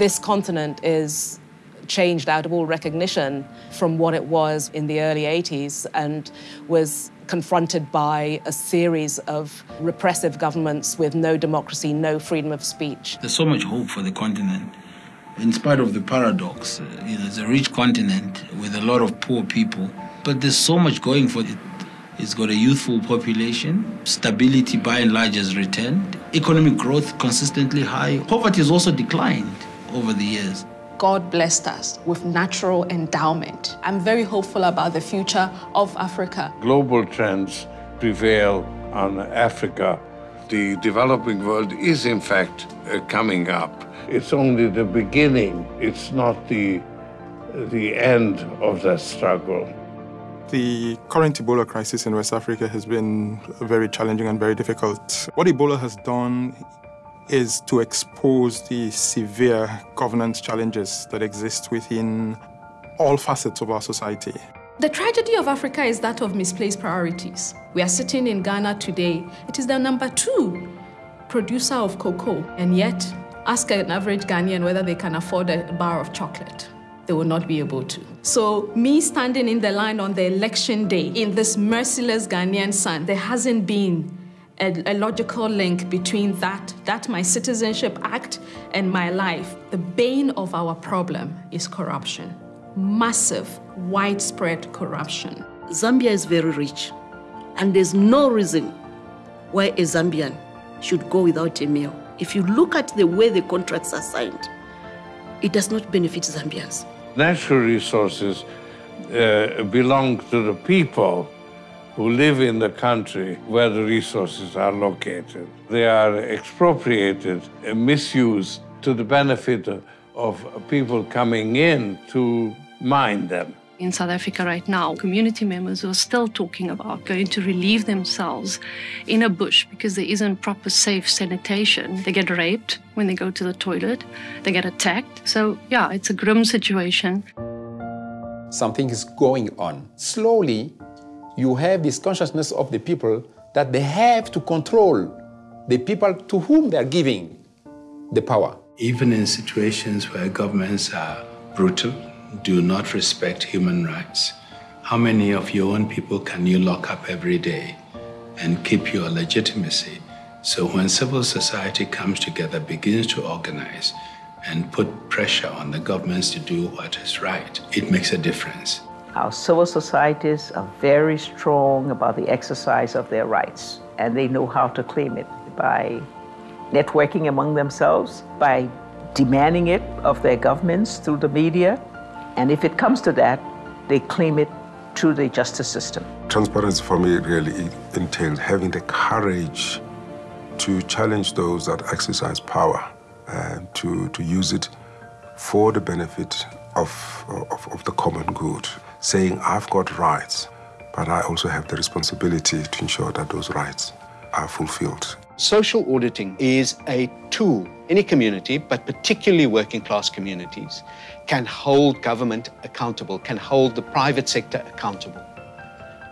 This continent is changed out of all recognition from what it was in the early 80s and was confronted by a series of repressive governments with no democracy, no freedom of speech. There's so much hope for the continent. In spite of the paradox, uh, you know, it's a rich continent with a lot of poor people, but there's so much going for it. It's got a youthful population, stability by and large has returned, economic growth consistently high. Poverty has also declined over the years. God blessed us with natural endowment. I'm very hopeful about the future of Africa. Global trends prevail on Africa. The developing world is, in fact, uh, coming up. It's only the beginning, it's not the, the end of that struggle. The current Ebola crisis in West Africa has been very challenging and very difficult. What Ebola has done is to expose the severe governance challenges that exist within all facets of our society. The tragedy of Africa is that of misplaced priorities. We are sitting in Ghana today. It is the number two producer of cocoa, and yet ask an average Ghanaian whether they can afford a bar of chocolate. They will not be able to. So, me standing in the line on the election day in this merciless Ghanaian sun, there hasn't been a, a, logical link between that, that my Citizenship Act and my life. The bane of our problem is corruption. Massive, widespread corruption. Zambia is very rich, and there's no reason why a Zambian should go without a meal. If you look at the way the contracts are signed, it does not benefit Zambians. Natural resources uh, belong to the people who live in the country where the resources are located. They are expropriated and misused to the benefit of people coming in to mine them. In South Africa right now, community members are still talking about going to relieve themselves in a bush because there isn't proper safe sanitation. They get raped when they go to the toilet, they get attacked. So, yeah, it's a grim situation. Something is going on. Slowly, you have this consciousness of the people that they have to control the people to whom they are giving the power. Even in situations where governments are brutal, do not respect human rights, how many of your own people can you lock up every day and keep your legitimacy? So when civil society comes together, begins to organize, and put pressure on the governments to do what is right, it makes a difference. Our civil societies are very strong about the exercise of their rights, and they know how to claim it by networking among themselves, by demanding it of their governments through the media, and if it comes to that, they claim it through the justice system. Transparency for me really entails having the courage to challenge those that exercise power and to, to use it for the benefit of, of, of the common good saying, I've got rights, but I also have the responsibility to ensure that those rights are fulfilled. Social auditing is a tool. Any community, but particularly working class communities, can hold government accountable, can hold the private sector accountable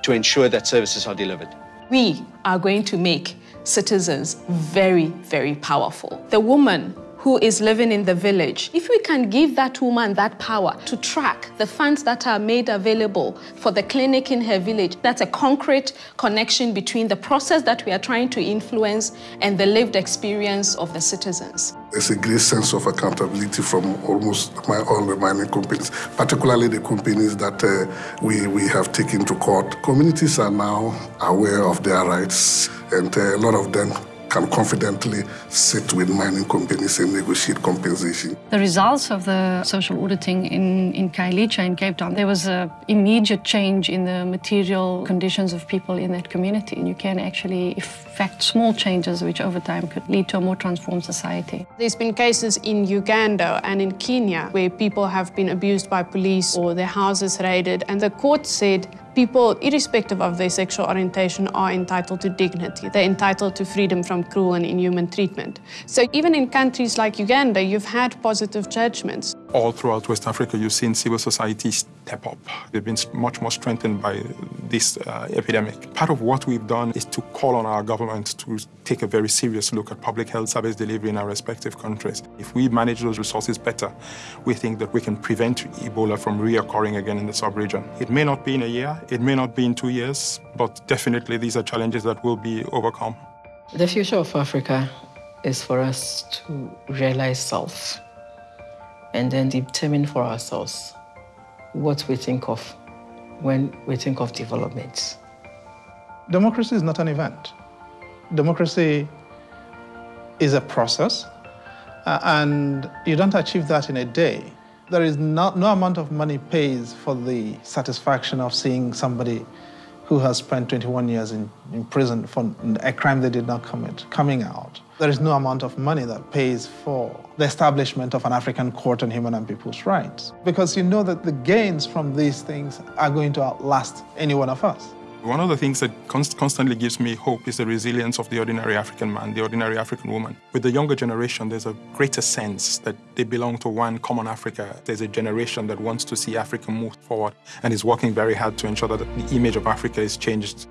to ensure that services are delivered. We are going to make citizens very, very powerful. The woman who is living in the village, if we can give that woman that power to track the funds that are made available for the clinic in her village, that's a concrete connection between the process that we are trying to influence and the lived experience of the citizens. There's a great sense of accountability from almost my, all the mining companies, particularly the companies that uh, we, we have taken to court. Communities are now aware of their rights, and uh, a lot of them can confidently sit with mining companies and negotiate compensation. The results of the social auditing in, in Khayelitsha in Cape Town, there was an immediate change in the material conditions of people in that community. And you can actually effect small changes which over time could lead to a more transformed society. There's been cases in Uganda and in Kenya where people have been abused by police or their houses raided and the court said people, irrespective of their sexual orientation, are entitled to dignity. They're entitled to freedom from cruel and inhuman treatment. So even in countries like Uganda, you've had positive judgments. All throughout West Africa, you've seen civil society step up. They've been much more strengthened by this uh, epidemic. Part of what we've done is to call on our government to take a very serious look at public health service delivery in our respective countries. If we manage those resources better, we think that we can prevent Ebola from reoccurring again in the sub-region. It may not be in a year, it may not be in two years, but definitely these are challenges that will be overcome. The future of Africa is for us to realize self and then determine for ourselves what we think of when we think of development. Democracy is not an event. Democracy is a process, uh, and you don't achieve that in a day. There is no, no amount of money pays for the satisfaction of seeing somebody who has spent 21 years in, in prison for a crime they did not commit coming out. There is no amount of money that pays for the establishment of an African court on human and people's rights because you know that the gains from these things are going to outlast any one of us. One of the things that const constantly gives me hope is the resilience of the ordinary African man, the ordinary African woman. With the younger generation, there's a greater sense that they belong to one common Africa. There's a generation that wants to see Africa move forward and is working very hard to ensure that the image of Africa is changed